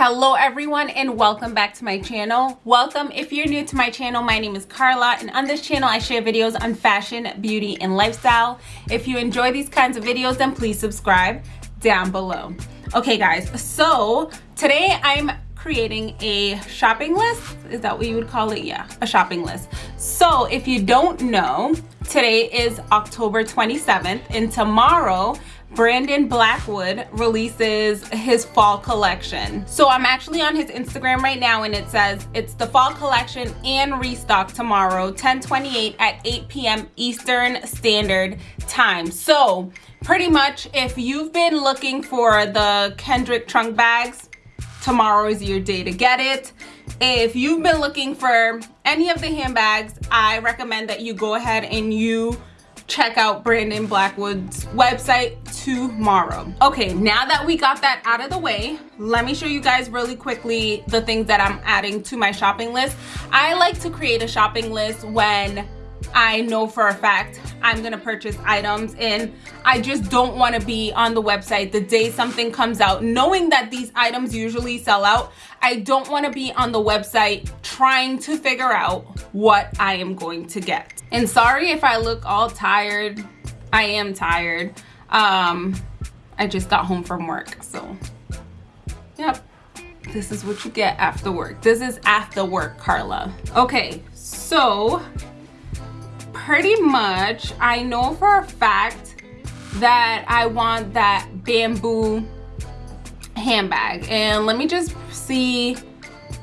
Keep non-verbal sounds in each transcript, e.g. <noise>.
hello everyone and welcome back to my channel. Welcome. If you're new to my channel my name is carla and on this channel i share videos on fashion beauty and lifestyle. If you enjoy these kinds of videos then please subscribe down below. Okay guys so today i'm creating a shopping list. Is that what you would call it? Yeah a shopping list. So if you don't know today is october 27th and tomorrow Brandon Blackwood releases his fall collection. So I'm actually on his Instagram right now and it says it's the fall collection and restock tomorrow 1028 at 8 p.m. Eastern Standard Time. So pretty much if you've been looking for the Kendrick trunk bags, tomorrow is your day to get it. If you've been looking for any of the handbags, I recommend that you go ahead and you check out Brandon Blackwood's website tomorrow. Okay, now that we got that out of the way, let me show you guys really quickly the things that I'm adding to my shopping list. I like to create a shopping list when I know for a fact I'm gonna purchase items and I just don't want to be on the website the day something comes out. Knowing that these items usually sell out I don't want to be on the website trying to figure out what I am going to get. And sorry if I look all tired. I am tired. Um I just got home from work so. Yep. This is what you get after work. This is after work Carla. Okay so pretty much I know for a fact that I want that bamboo handbag. And let me just see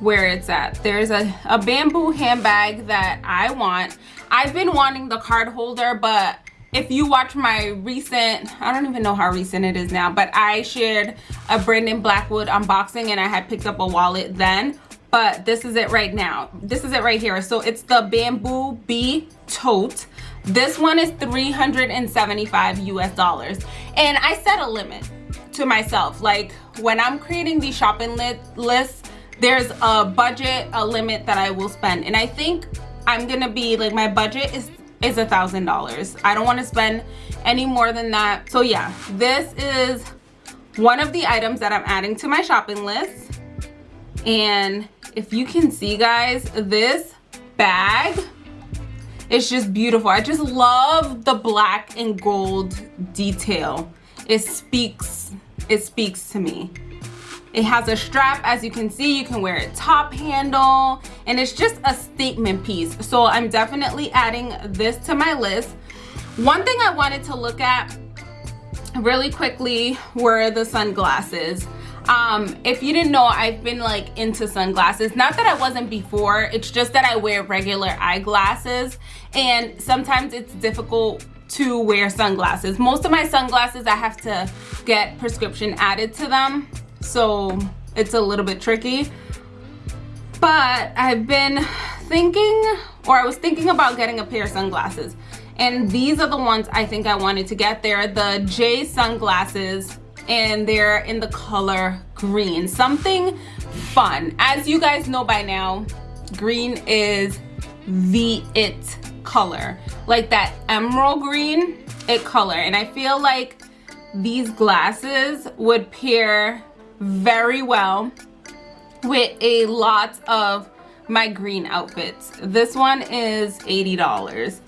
where it's at. There's a, a bamboo handbag that I want. I've been wanting the card holder but if you watch my recent I don't even know how recent it is now but I shared a Brandon Blackwood unboxing and I had picked up a wallet then but this is it right now. This is it right here. So it's the bamboo bee tote. This one is 375 us dollars. And i set a limit to myself. Like when i'm creating these shopping lists there's a budget a limit that i will spend. And i think i'm gonna be like my budget is is a thousand dollars. I don't want to spend any more than that. So yeah this is one of the items that i'm adding to my shopping list. And if you can see guys this bag is just beautiful. I just love the black and gold detail. It speaks it speaks to me. It has a strap as you can see you can wear it top handle and it's just a statement piece. So i'm definitely adding this to my list. One thing i wanted to look at really quickly were the sunglasses um if you didn't know i've been like into sunglasses. Not that i wasn't before it's just that i wear regular eyeglasses. And sometimes it's difficult to wear sunglasses. Most of my sunglasses i have to get prescription added to them so it's a little bit tricky. But i've been thinking or i was thinking about getting a pair of sunglasses. And these are the ones i think i wanted to get. They're the j sunglasses and they're in the color green. Something fun. As you guys know by now green is the it color. Like that emerald green it color. And i feel like these glasses would pair very well with a lot of my green outfits. This one is 80 dollars.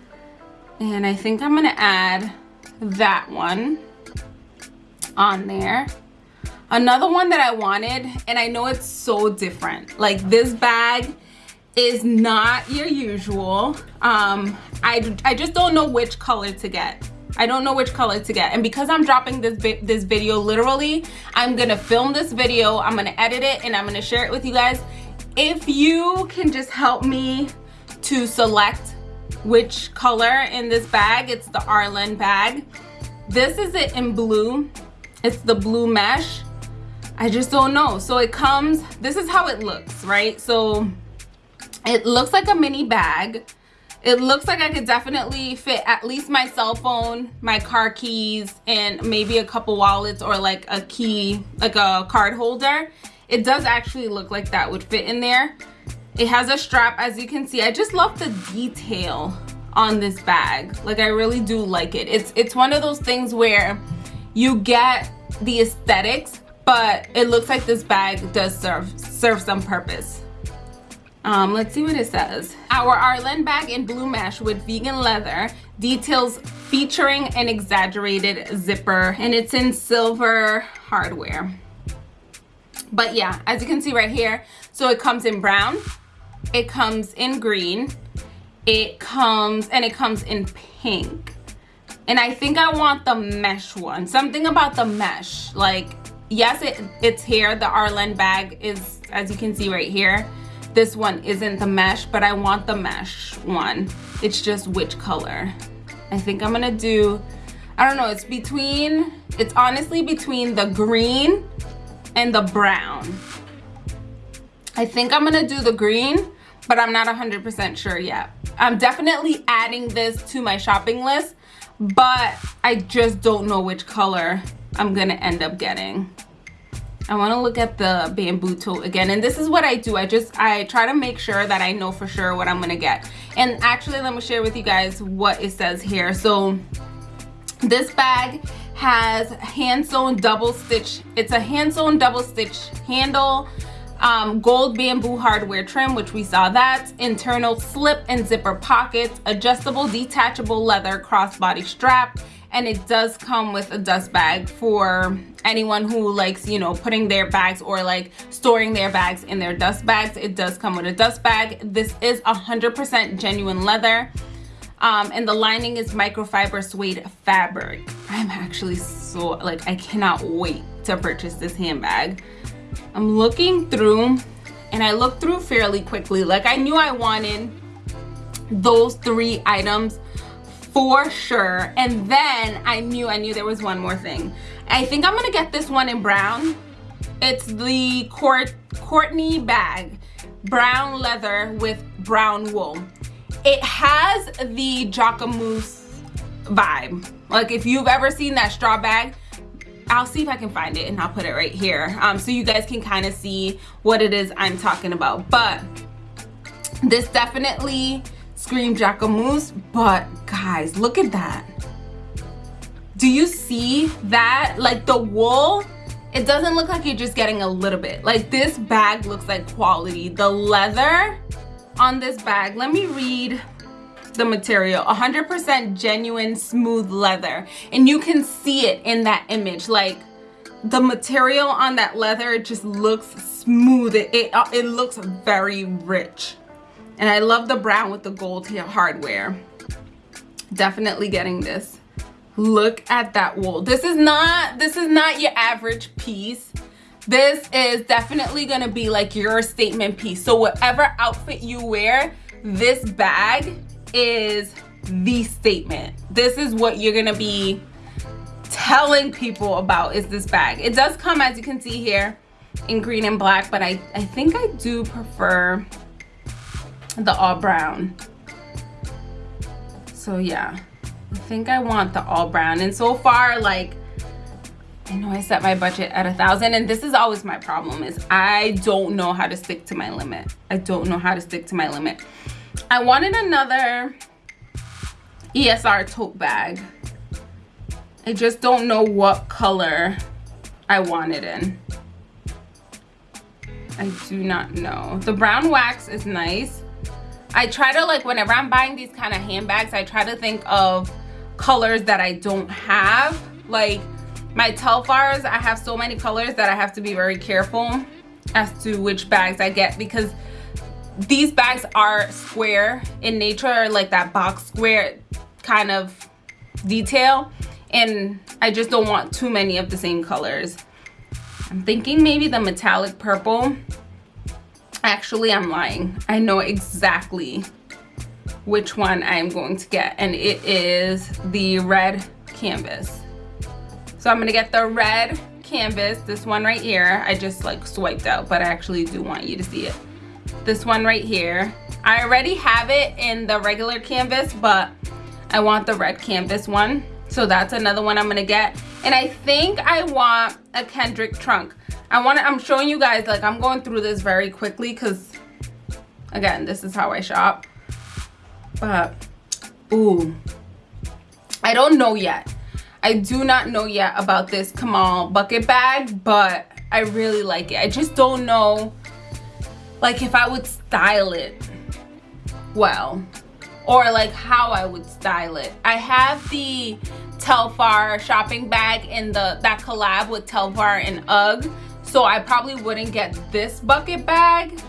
And i think i'm gonna add that one on there. Another one that i wanted and i know it's so different. Like this bag is not your usual. Um i i just don't know which color to get. I don't know which color to get. And because I'm dropping this this video literally I'm gonna film this video I'm gonna edit it and I'm gonna share it with you guys. If you can just help me to select which color in this bag it's the Arlen bag. This is it in blue it's the blue mesh. I just don't know. So it comes this is how it looks right? So it looks like a mini bag. It looks like i could definitely fit at least my cell phone my car keys and maybe a couple wallets or like a key like a card holder. It does actually look like that would fit in there. It has a strap as you can see. I just love the detail on this bag. Like i really do like it. It's it's one of those things where you get the aesthetics but it looks like this bag does serve serve some purpose um, let's see what it says. Our Arlene bag in blue mesh with vegan leather details featuring an exaggerated zipper and it's in silver hardware. But yeah, as you can see right here, so it comes in brown, it comes in green, it comes, and it comes in pink. And I think I want the mesh one. Something about the mesh. Like, yes, it, it's here. The arlen bag is, as you can see right here, this one isn't the mesh, but I want the mesh one. It's just which color. I think I'm gonna do, I don't know, it's between, it's honestly between the green and the brown. I think I'm gonna do the green, but I'm not 100% sure yet. I'm definitely adding this to my shopping list, but I just don't know which color I'm gonna end up getting. I want to look at the bamboo tote again and this is what I do. I just I try to make sure that I know for sure what I'm gonna get. And actually let me share with you guys what it says here. So this bag has hand sewn double stitch it's a hand sewn double stitch handle um, gold bamboo hardware trim which we saw that. Internal slip and zipper pockets adjustable detachable leather crossbody strap. And it does come with a dust bag for anyone who likes you know putting their bags or like storing their bags in their dust bags. It does come with a dust bag. This is hundred percent genuine leather. Um, and the lining is microfiber suede fabric. I'm actually so like i cannot wait to purchase this handbag i'm looking through and i looked through fairly quickly. Like i knew i wanted those three items for sure. And then i knew i knew there was one more thing. I think i'm gonna get this one in brown. It's the Court courtney bag. Brown leather with brown wool. It has the jacquemus vibe. Like if you've ever seen that straw bag I'll see if I can find it and I'll put it right here um, so you guys can kind of see what it is I'm talking about but this definitely Scream Jacquemus, but guys, look at that. Do you see that? Like the wool, it doesn't look like you're just getting a little bit. Like this bag looks like quality. The leather on this bag, let me read the material 100% genuine smooth leather and you can see it in that image like the material on that leather just looks smooth it, it, uh, it looks very rich and I love the brown with the gold hardware. Definitely getting this. Look at that wool. This is not, this is not your average piece. This is definitely gonna be like your statement piece. So whatever outfit you wear, this bag is the statement. This is what you're gonna be telling people about is this bag. It does come, as you can see here, in green and black, but I, I think I do prefer the all brown so yeah i think i want the all brown and so far like i know i set my budget at a thousand and this is always my problem is i don't know how to stick to my limit i don't know how to stick to my limit i wanted another esr tote bag i just don't know what color i want it in I do not know. The brown wax is nice. I try to like whenever I'm buying these kind of handbags, I try to think of colors that I don't have. Like my Telfars, I have so many colors that I have to be very careful as to which bags I get because these bags are square in nature, like that box square kind of detail. And I just don't want too many of the same colors. I'm thinking maybe the metallic purple. Actually i'm lying. I know exactly which one i'm going to get and it is the red canvas. So i'm gonna get the red canvas this one right here. I just like swiped out but i actually do want you to see it this one right here i already have it in the regular canvas but i want the red canvas one so that's another one i'm gonna get and i think i want a kendrick trunk I want to, I'm showing you guys, like I'm going through this very quickly because again, this is how I shop. But, ooh, I don't know yet. I do not know yet about this Kamal bucket bag, but I really like it. I just don't know like if I would style it well or like how I would style it. I have the Telfar shopping bag in the that collab with Telfar and UGG. So I probably wouldn't get this bucket bag.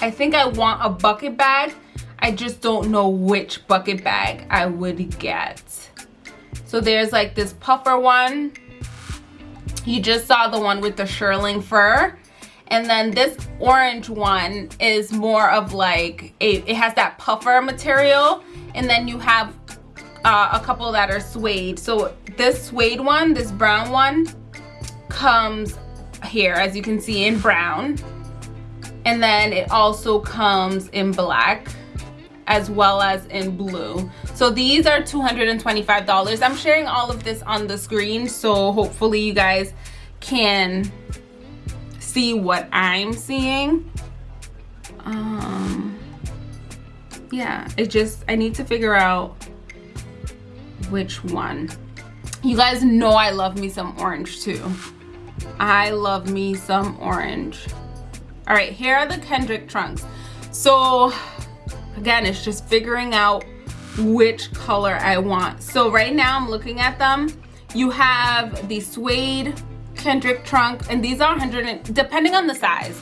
I think I want a bucket bag. I just don't know which bucket bag I would get. So there's like this puffer one. You just saw the one with the shearling fur. And then this orange one is more of like, a, it has that puffer material. And then you have uh, a couple that are suede. So this suede one, this brown one, comes here, as you can see, in brown. And then it also comes in black as well as in blue. So these are $225. I'm sharing all of this on the screen. So hopefully you guys can see what I'm seeing. Um, yeah, it just, I need to figure out which one. You guys know I love me some orange too. I love me some orange. All right, here are the Kendrick trunks. So again, it's just figuring out which color I want. So right now I'm looking at them. You have the suede Kendrick trunk and these are 100 depending on the size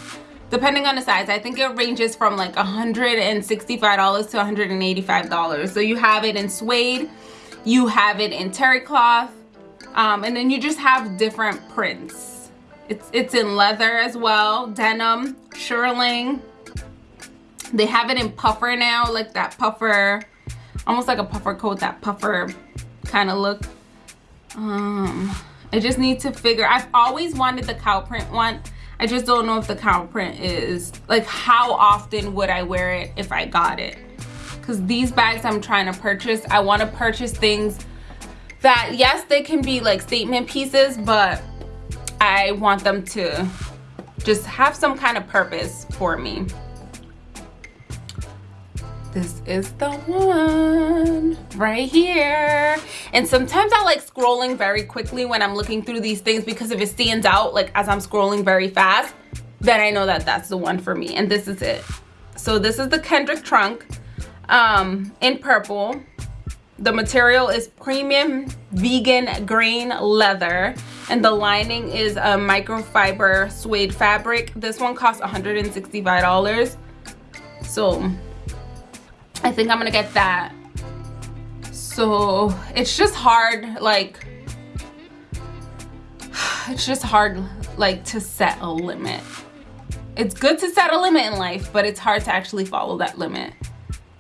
depending on the size i think it ranges from like 165 dollars to 185 dollars. So you have it in suede you have it in terry cloth um, and then you just have different prints. It's it's in leather as well denim shearling they have it in puffer now like that puffer almost like a puffer coat that puffer kind of look. Um I just need to figure, I've always wanted the cow print one. I just don't know if the cow print is, like how often would I wear it if I got it? Because these bags I'm trying to purchase, I want to purchase things that, yes, they can be like statement pieces, but I want them to just have some kind of purpose for me this is the one right here. And sometimes i like scrolling very quickly when i'm looking through these things because if it stands out like as i'm scrolling very fast then i know that that's the one for me. And this is it. So this is the kendrick trunk um in purple. The material is premium vegan grain leather. And the lining is a microfiber suede fabric. This one costs 165 dollars. So I think I'm gonna get that. So it's just hard, like, it's just hard, like, to set a limit. It's good to set a limit in life, but it's hard to actually follow that limit.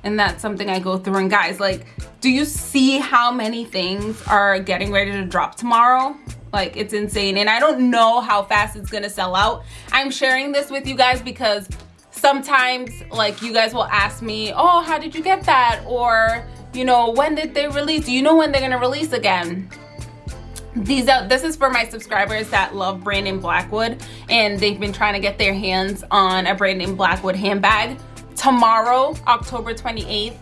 And that's something I go through. And guys, like, do you see how many things are getting ready to drop tomorrow? Like, it's insane. And I don't know how fast it's gonna sell out. I'm sharing this with you guys because sometimes like you guys will ask me oh how did you get that? Or you know when did they release? Do you know when they're gonna release again? These are this is for my subscribers that love brandon blackwood and they've been trying to get their hands on a brandon blackwood handbag. Tomorrow october 28th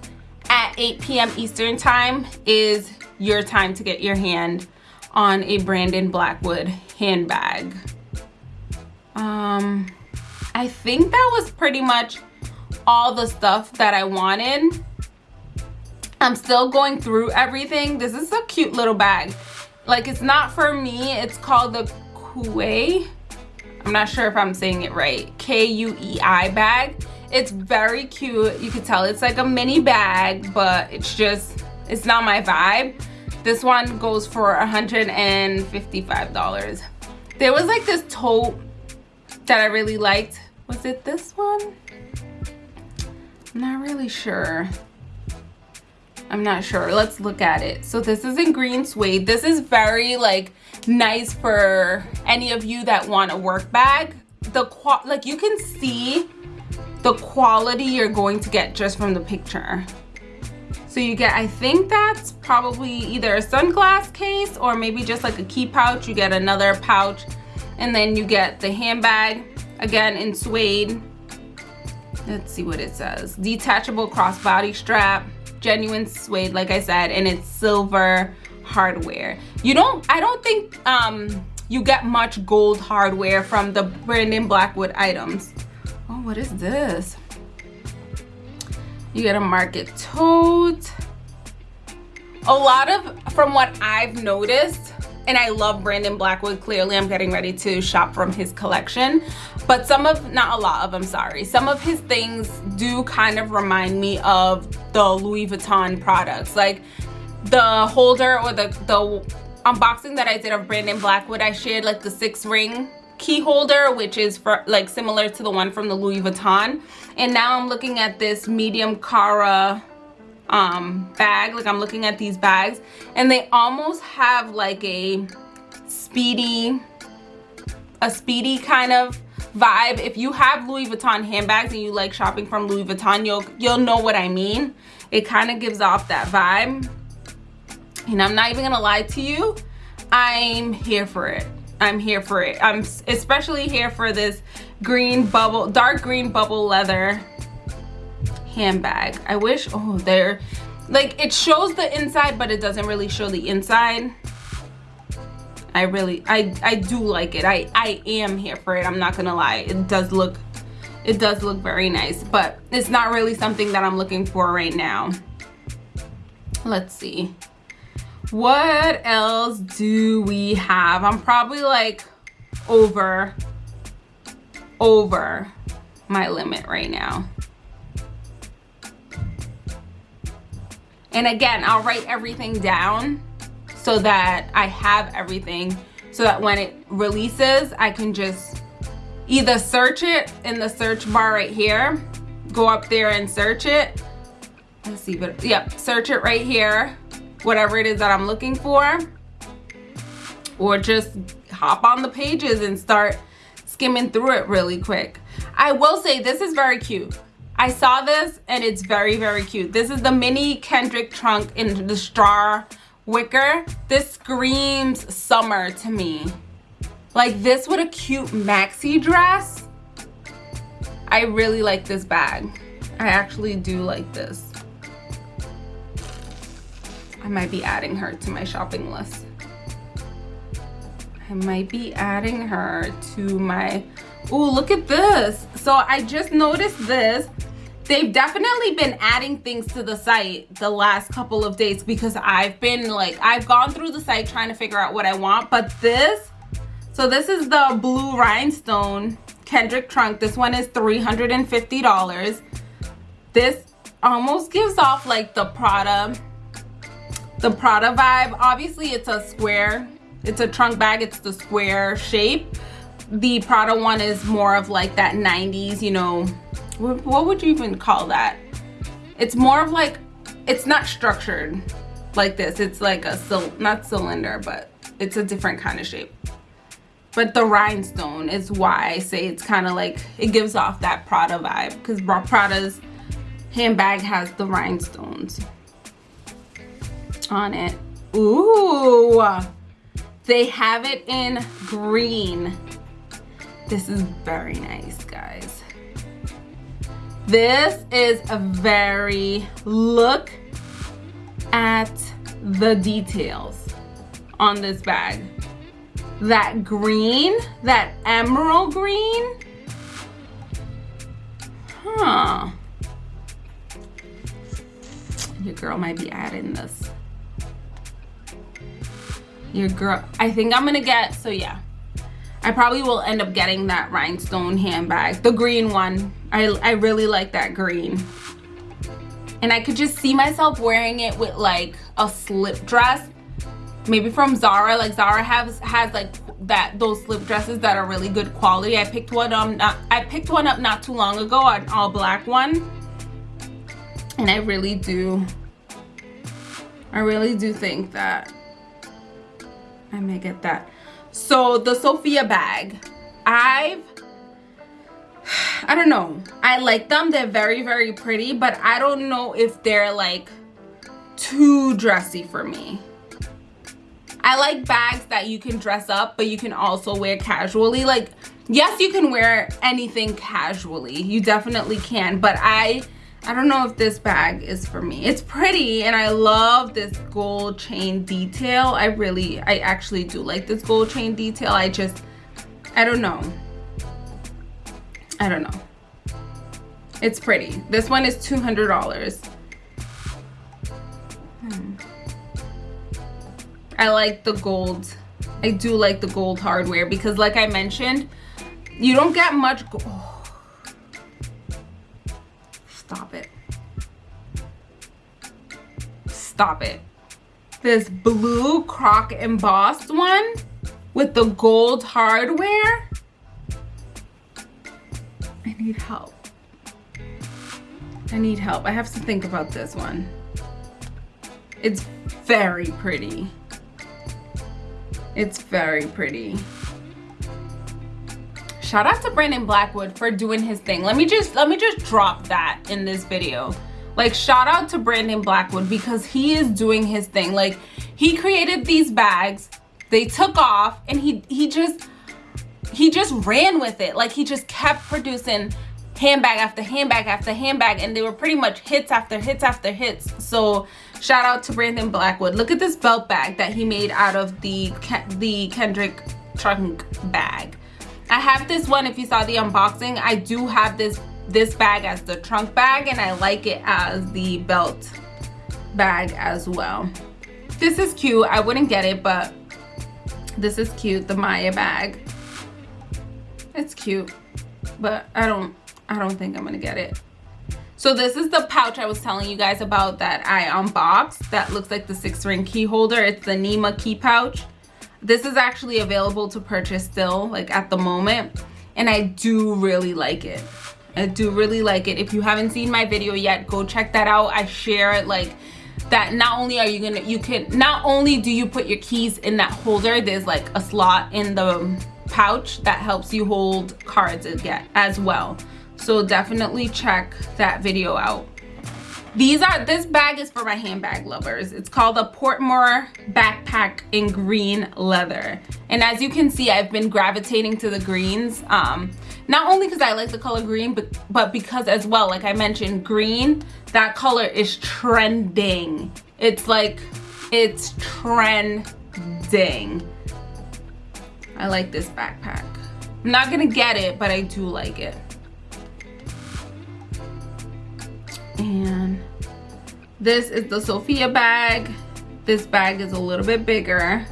at 8 p.m eastern time is your time to get your hand on a brandon blackwood handbag. Um I think that was pretty much all the stuff that I wanted. I'm still going through everything. This is a cute little bag. Like it's not for me. It's called the Kuei. I'm not sure if I'm saying it right. K-U-E-I bag. It's very cute. You can tell it's like a mini bag, but it's just, it's not my vibe. This one goes for $155. There was like this tote that I really liked was it this one? I'm not really sure. I'm not sure. Let's look at it. So this is in green suede. This is very like nice for any of you that want a work bag. The qual like you can see the quality you're going to get just from the picture. So you get, I think that's probably either a sunglass case or maybe just like a key pouch. You get another pouch and then you get the handbag again in suede let's see what it says detachable crossbody strap genuine suede like i said and it's silver hardware you don't i don't think um you get much gold hardware from the Brandon Blackwood items. Oh, what is this? You get a market tote. A lot of, from what I've noticed, and I love Brandon Blackwood. Clearly, I'm getting ready to shop from his collection. But some of, not a lot of, I'm sorry, some of his things do kind of remind me of the Louis Vuitton products. Like the holder or the, the unboxing that I did of Brandon Blackwood, I shared like the six ring key holder which is for like similar to the one from the Louis Vuitton and now I'm looking at this medium Cara um bag. Like I'm looking at these bags and they almost have like a speedy a speedy kind of vibe. If you have Louis Vuitton handbags and you like shopping from Louis Vuitton you'll you'll know what I mean. It kind of gives off that vibe. And I'm not even gonna lie to you I'm here for it. I'm here for it. I'm especially here for this green bubble dark green bubble leather handbag. I wish oh there like it shows the inside but it doesn't really show the inside. I really I I do like it. I I am here for it I'm not gonna lie. It does look it does look very nice but it's not really something that I'm looking for right now. Let's see. What else do we have? I'm probably like over over my limit right now and again i'll write everything down so that i have everything so that when it releases i can just either search it in the search bar right here go up there and search it let's see but yep search it right here whatever it is that I'm looking for or just hop on the pages and start skimming through it really quick. I will say this is very cute. I saw this and it's very, very cute. This is the mini Kendrick trunk in the straw wicker. This screams summer to me. Like this with a cute maxi dress. I really like this bag. I actually do like this. I might be adding her to my shopping list. I might be adding her to my, oh, look at this. So I just noticed this. They've definitely been adding things to the site the last couple of days because I've been like, I've gone through the site trying to figure out what I want, but this, so this is the blue rhinestone Kendrick trunk. This one is $350. This almost gives off like the Prada the Prada vibe. Obviously, it's a square. It's a trunk bag. It's the square shape. The Prada one is more of like that 90s, you know, what, would you even call that? It's more of like, it's not structured like this. It's like a, not cylinder, but it's a different kind of shape. But the rhinestone is why I say it's kind of like, it gives off that Prada vibe because Prada's handbag has the rhinestones on it. Ooh, they have it in green. This is very nice, guys. This is a very, look at the details on this bag. That green, that emerald green. Huh. Your girl might be adding this your girl i think i'm gonna get so yeah i probably will end up getting that rhinestone handbag the green one. I i really like that green. And i could just see myself wearing it with like a slip dress maybe from zara. Like zara has has like that those slip dresses that are really good quality. I picked one um not, i picked one up not too long ago an all black one. And i really do i really do think that I may get that. So the Sofia bag, I've, I don't know. I like them. They're very, very pretty, but I don't know if they're like too dressy for me. I like bags that you can dress up, but you can also wear casually. Like, yes, you can wear anything casually. You definitely can, but I I don't know if this bag is for me. It's pretty and I love this gold chain detail. I really, I actually do like this gold chain detail. I just, I don't know. I don't know. It's pretty. This one is $200. Hmm. I like the gold. I do like the gold hardware because like I mentioned, you don't get much oh. Stop it. Stop it. This blue croc embossed one with the gold hardware. I need help. I need help. I have to think about this one. It's very pretty. It's very pretty. Shout out to Brandon Blackwood for doing his thing. Let me just let me just drop that in this video. Like shout out to Brandon Blackwood because he is doing his thing. Like he created these bags, they took off and he he just he just ran with it. Like he just kept producing handbag after handbag after handbag and they were pretty much hits after hits after hits. So shout out to Brandon Blackwood. Look at this belt bag that he made out of the the Kendrick trunk bag. I have this one if you saw the unboxing. I do have this this bag as the trunk bag and I like it as the belt bag as well. This is cute. I wouldn't get it, but this is cute, the Maya bag. It's cute, but I don't I don't think I'm gonna get it. So this is the pouch I was telling you guys about that I unboxed that looks like the six ring key holder. It's the Nima key pouch. This is actually available to purchase still like at the moment and I do really like it. I do really like it. If you haven't seen my video yet, go check that out. I share it like that not only are you gonna you can not only do you put your keys in that holder there's like a slot in the pouch that helps you hold cards again as well so definitely check that video out these are this bag is for my handbag lovers. It's called a portmore backpack in green leather. And as you can see i've been gravitating to the greens. Um not only because i like the color green but but because as well like i mentioned green that color is trending. It's like it's trending. I like this backpack. I'm not gonna get it but i do like it. And this is the Sophia bag. This bag is a little bit bigger.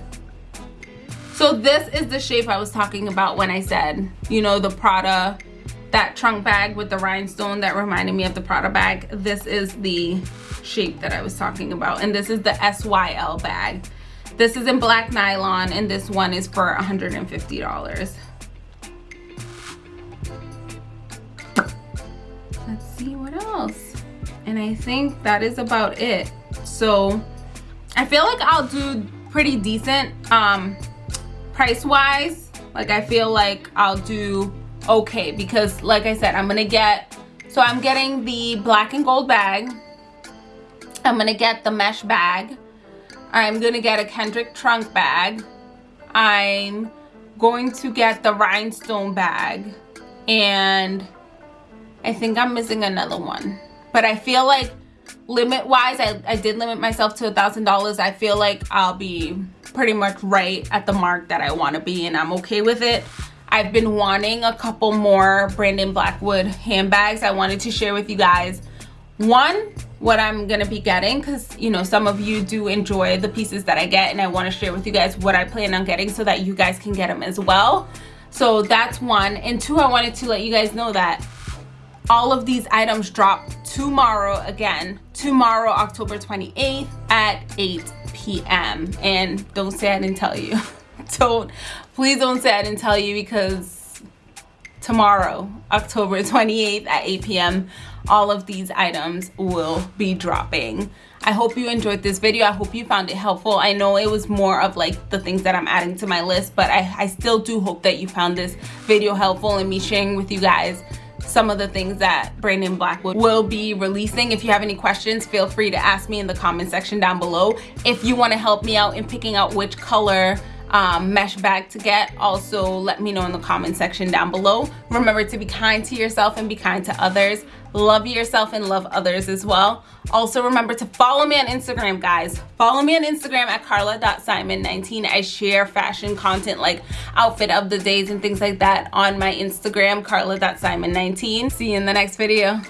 So this is the shape I was talking about when I said you know the Prada that trunk bag with the rhinestone that reminded me of the Prada bag. This is the shape that I was talking about. And this is the SYL bag. This is in black nylon and this one is for $150 let's see what else and I think that is about it. So I feel like I'll do pretty decent um price wise like I feel like I'll do okay because like I said I'm gonna get so I'm getting the black and gold bag. I'm gonna get the mesh bag. I'm gonna get a Kendrick trunk bag. I'm going to get the rhinestone bag. And I think I'm missing another one but I feel like limit wise I, I did limit myself to a thousand dollars. I feel like I'll be pretty much right at the mark that I want to be and I'm okay with it. I've been wanting a couple more Brandon Blackwood handbags I wanted to share with you guys. One what I'm gonna be getting because you know some of you do enjoy the pieces that I get and I want to share with you guys what I plan on getting so that you guys can get them as well. So that's one. And two I wanted to let you guys know that all of these items drop tomorrow again. Tomorrow october 28th at 8 p.m and don't say i didn't tell you. <laughs> Don't please don't say i didn't tell you because tomorrow october 28th at 8 p.m all of these items will be dropping. I hope you enjoyed this video. I hope you found it helpful. I know it was more of like the things that i'm adding to my list but i, I still do hope that you found this video helpful and me sharing with you guys some of the things that Brandon Blackwood will be releasing. If you have any questions, feel free to ask me in the comment section down below. If you want to help me out in picking out which color um, mesh bag to get. Also let me know in the comment section down below. Remember to be kind to yourself and be kind to others. Love yourself and love others as well. Also remember to follow me on instagram guys. Follow me on instagram at carla.simon19 i share fashion content like outfit of the days and things like that on my instagram carla.simon19 see you in the next video